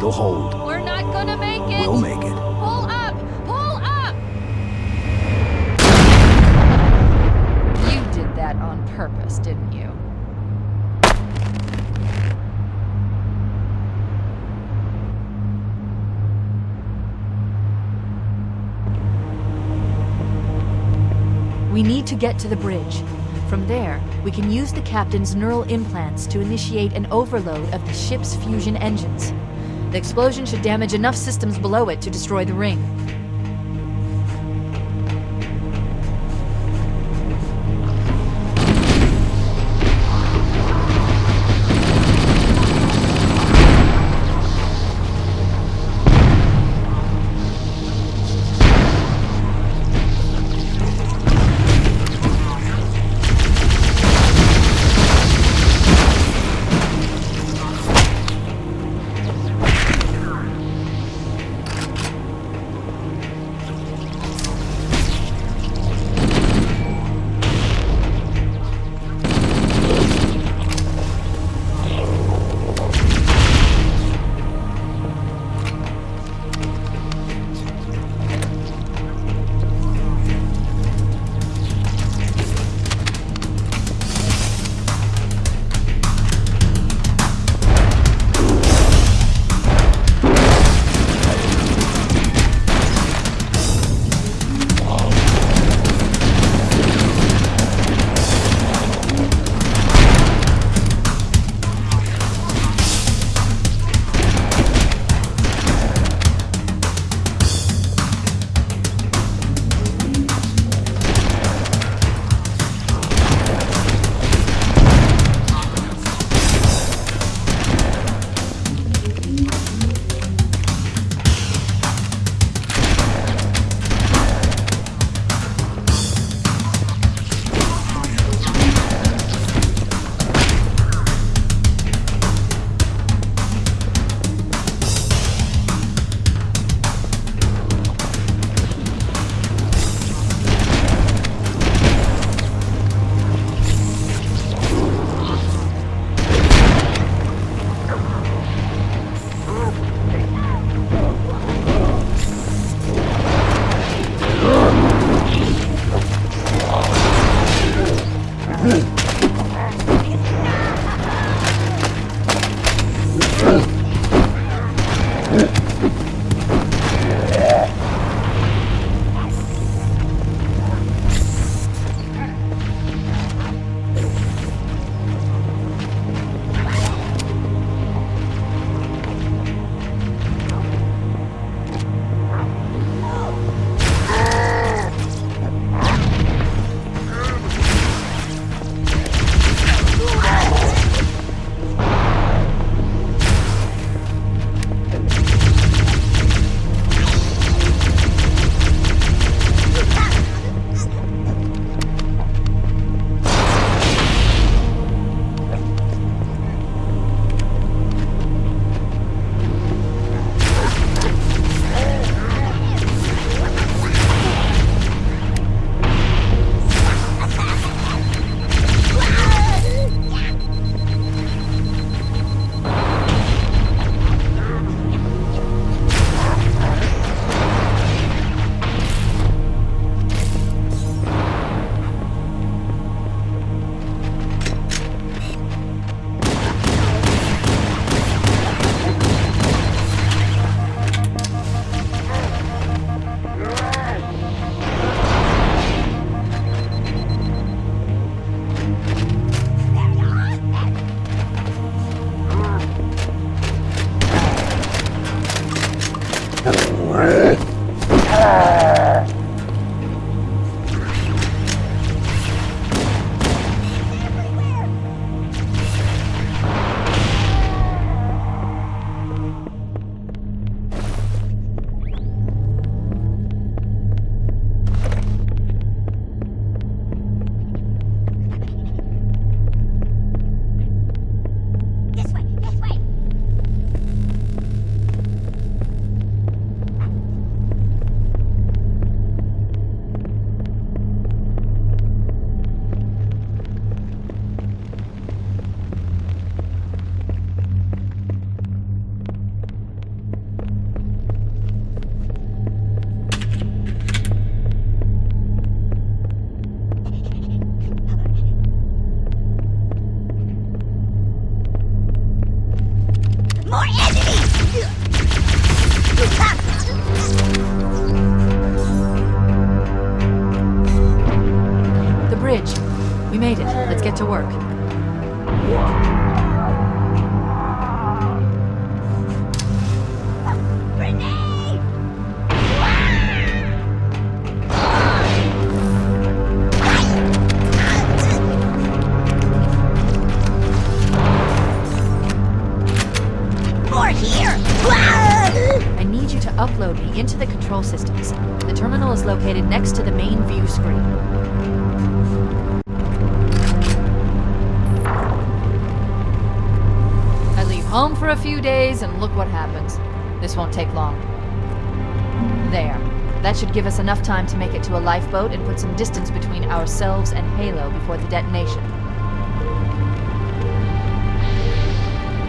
hold. We're not gonna make it! We'll make it. Pull up! Pull up! You did that on purpose, didn't you? We need to get to the bridge. From there, we can use the captain's neural implants to initiate an overload of the ship's fusion engines. The explosion should damage enough systems below it to destroy the ring. Control systems. The terminal is located next to the main view screen. I leave home for a few days and look what happens. This won't take long. There. That should give us enough time to make it to a lifeboat and put some distance between ourselves and Halo before the detonation.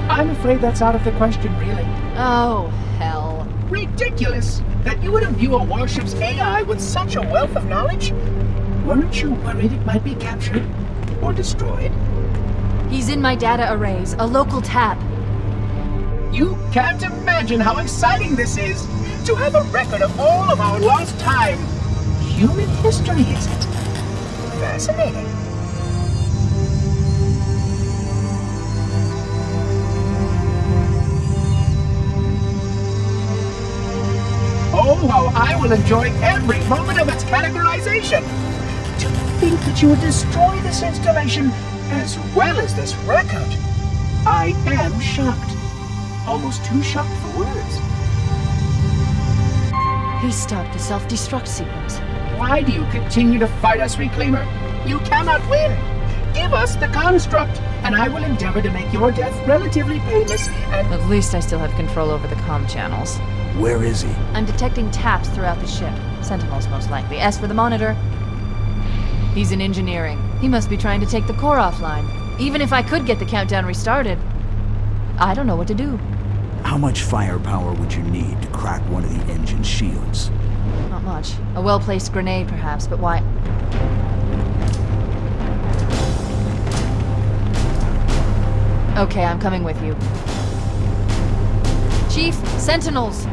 I'm afraid that's out of the question, really. Oh, hell. Ridiculous! That you would imbue a warship's AI with such a wealth of knowledge? Weren't you worried it might be captured? Or destroyed? He's in my data arrays, a local tab. You can't imagine how exciting this is! To have a record of all of our lost time! Human history, is it? Fascinating. Oh, how I will enjoy every moment of its categorization! To think that you would destroy this installation as well as this record! I am shocked. Almost too shocked for words. He stopped the self-destruct sequence. Why do you continue to fight us, Reclaimer? You cannot win! Give us the construct, and I will endeavor to make your death relatively painless and At least I still have control over the comm channels. Where is he? I'm detecting taps throughout the ship. Sentinels, most likely. As for the monitor, he's in engineering. He must be trying to take the core offline. Even if I could get the countdown restarted, I don't know what to do. How much firepower would you need to crack one of the engine shields? Not much. A well-placed grenade, perhaps, but why? Okay, I'm coming with you. Chief, Sentinels!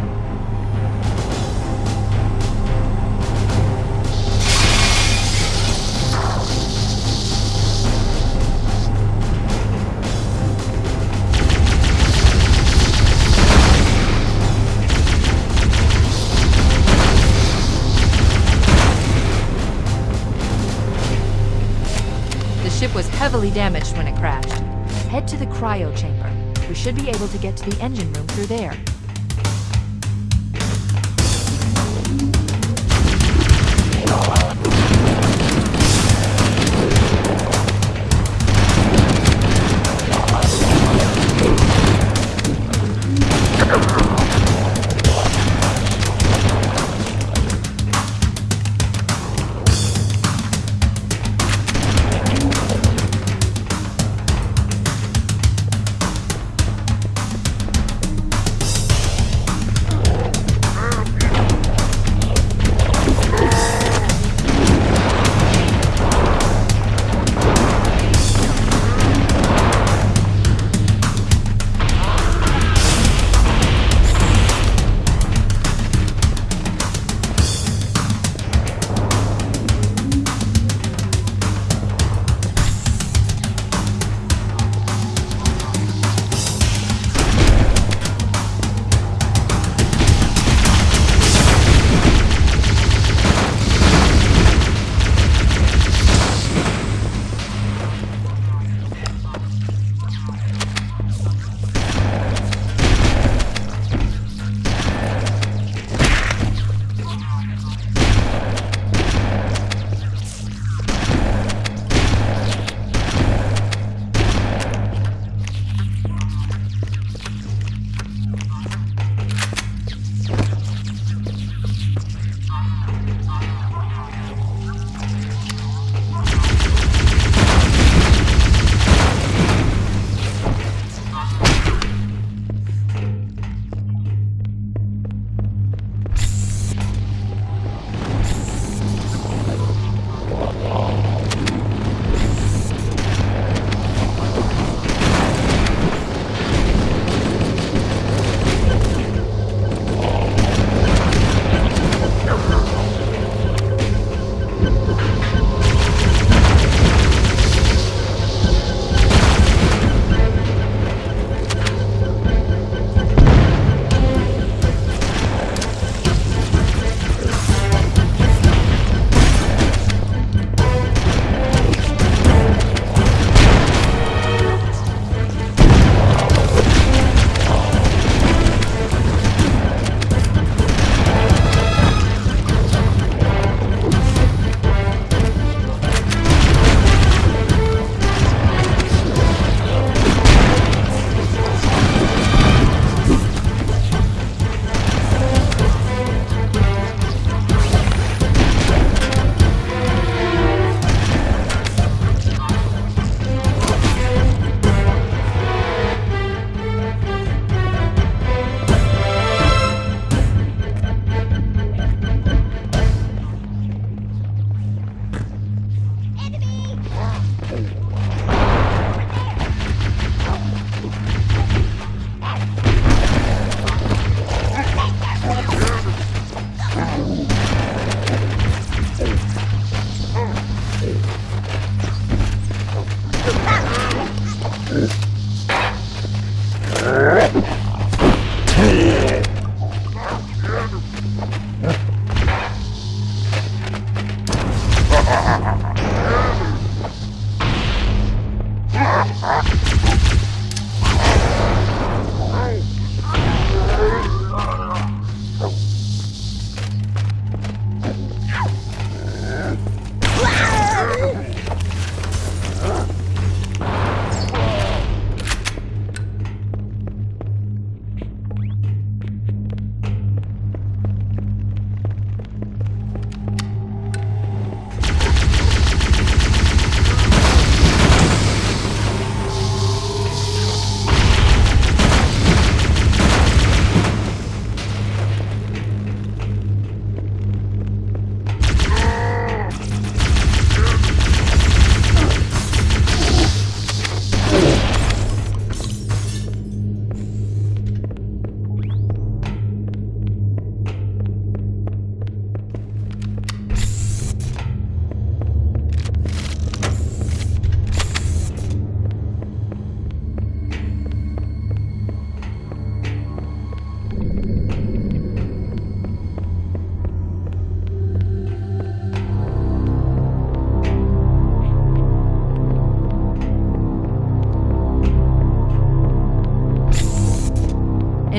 Was heavily damaged when it crashed. Head to the cryo chamber. We should be able to get to the engine room through there.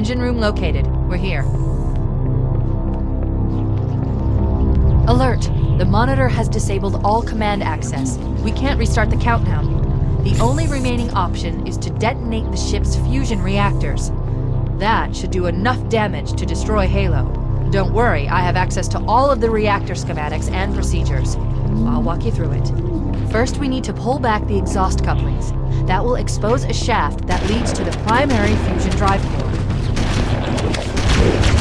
Engine room located. We're here. Alert! The monitor has disabled all command access. We can't restart the countdown. The only remaining option is to detonate the ship's fusion reactors. That should do enough damage to destroy Halo. Don't worry, I have access to all of the reactor schematics and procedures. I'll walk you through it. First, we need to pull back the exhaust couplings. That will expose a shaft that leads to the primary fusion drive. Good!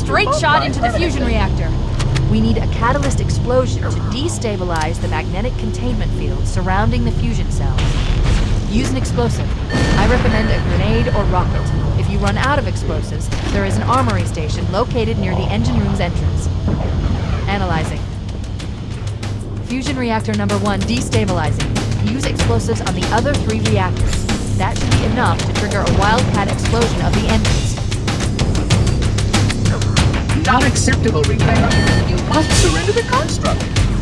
Straight shot into the fusion reactor. We need a catalyst explosion to destabilize the magnetic containment field surrounding the fusion cells. Use an explosive. I recommend a grenade or rocket. If you run out of explosives, there is an armory station located near the engine room's entrance. Analyzing. Fusion reactor number one destabilizing. Use explosives on the other three reactors. That should be enough to trigger a wildcat explosion of the engines. Not acceptable, Repair. You must surrender the construct.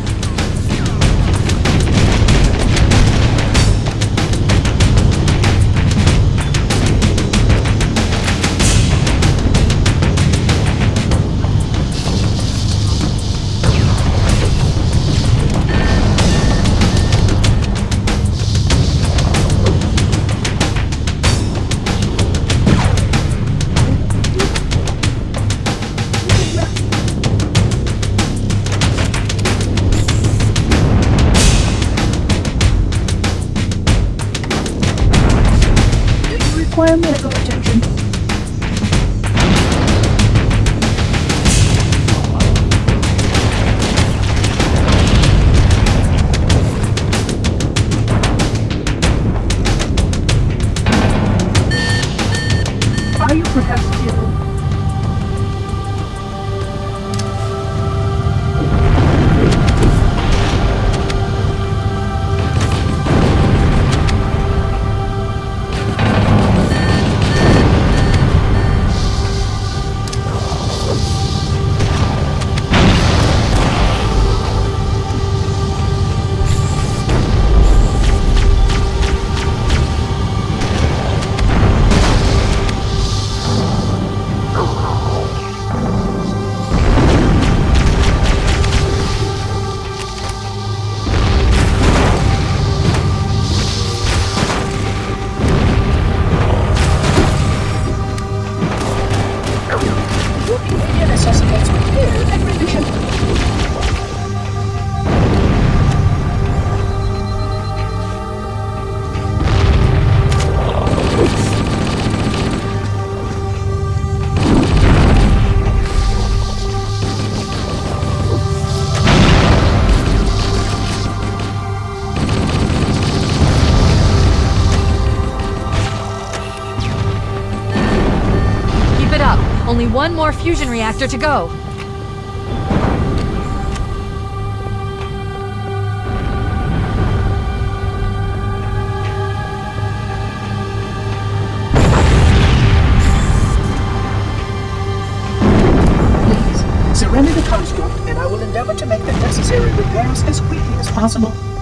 one more fusion reactor to go. Please, surrender the construct and I will endeavor to make the necessary repairs as quickly as possible.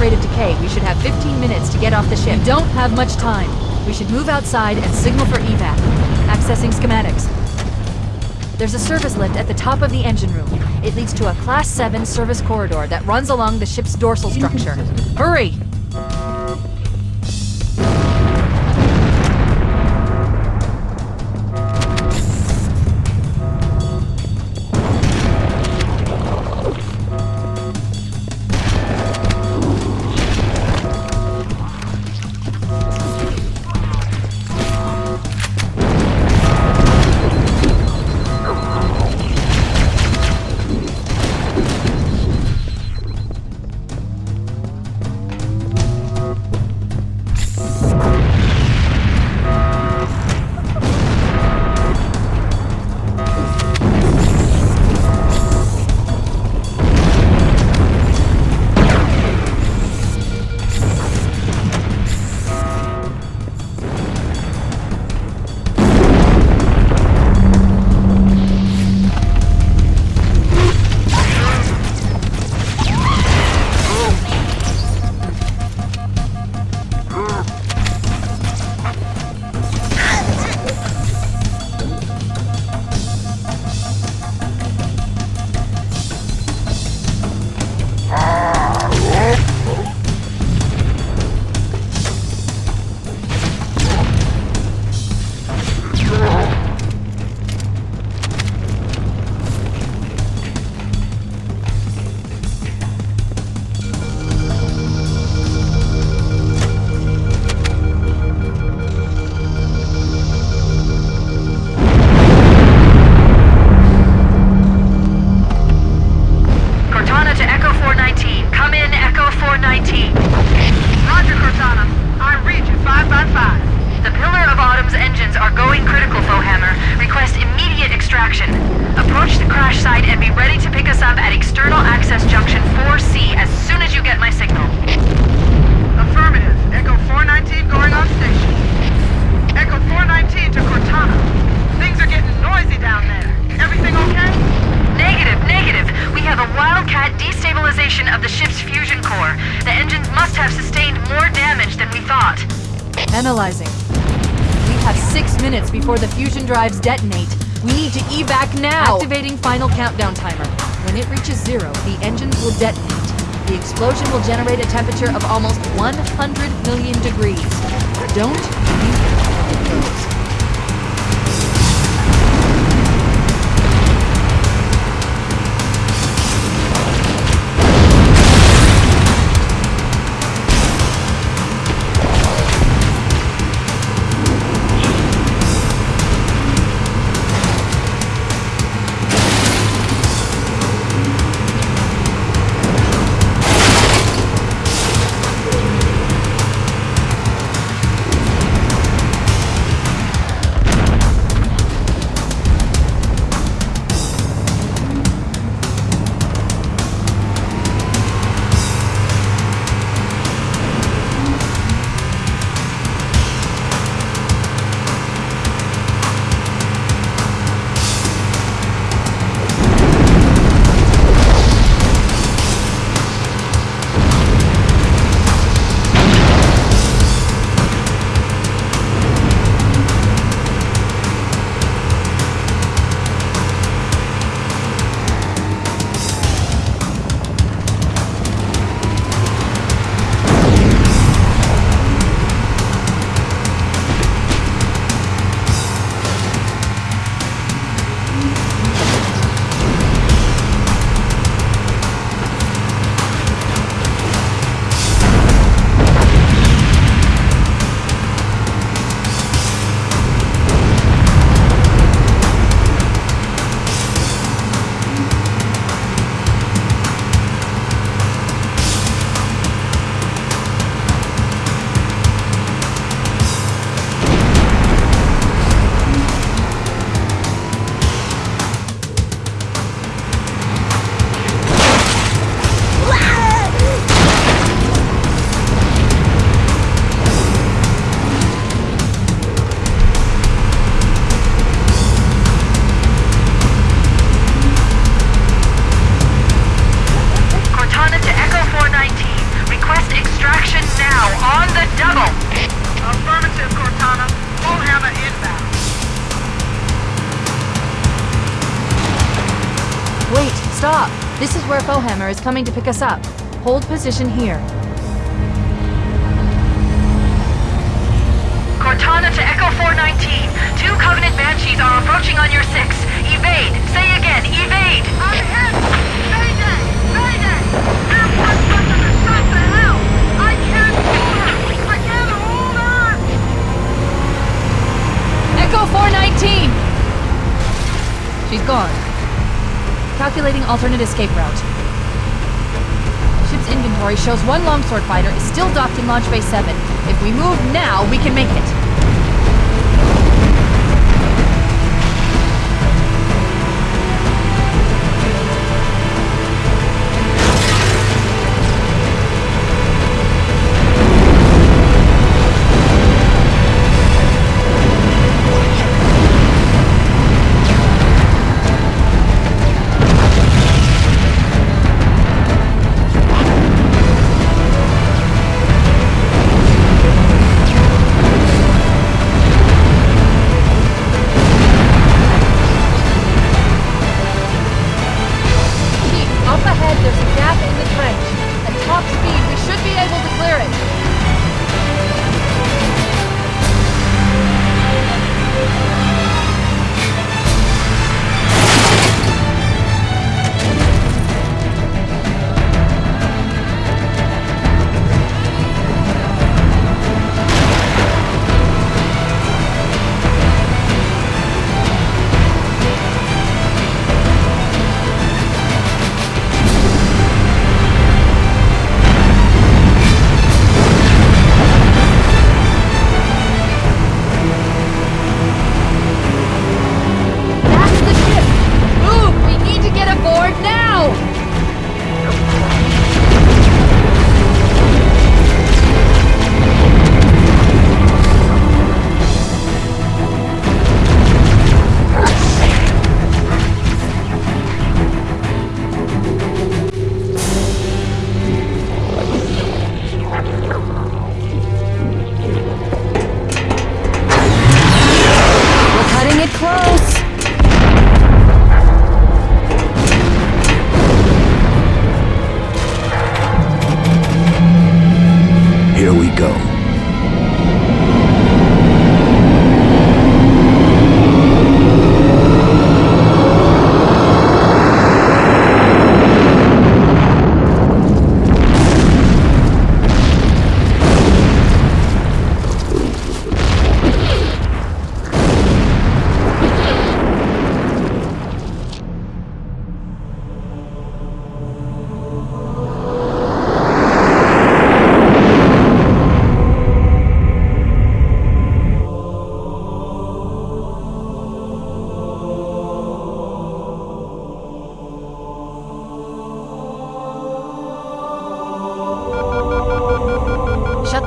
Rate of decay, we should have 15 minutes to get off the ship. We don't have much time. We should move outside and signal for evac. Accessing schematics. There's a service lift at the top of the engine room. It leads to a Class 7 service corridor that runs along the ship's dorsal structure. Hurry! Reaches zero, the engines will detonate. The explosion will generate a temperature of almost 100 million degrees. Don't you coming to pick us up. Hold position here. Cortana to Echo 419. Two Covenant Banshees are approaching on your six. Evade. Say again, evade. I'm hit. Mayday. Mayday. Airport Center is shot to hell. I can't hold her. I can't hold her. Echo 419! She's gone. Calculating alternate escape route. Inventory shows one longsword fighter is still docked in Launch Bay 7. If we move now, we can make it.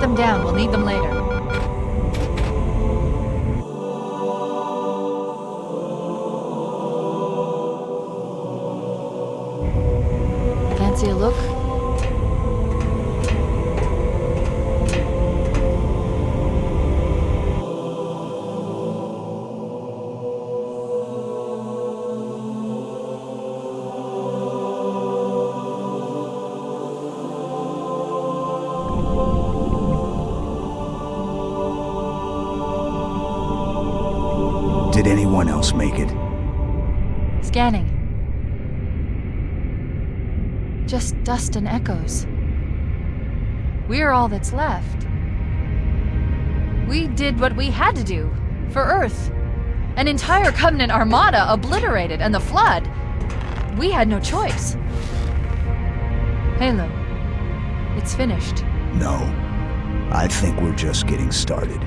Them down, we'll need them later. Dust and echoes. We're all that's left. We did what we had to do. For Earth. An entire Covenant armada obliterated, and the Flood. We had no choice. Halo. It's finished. No. I think we're just getting started.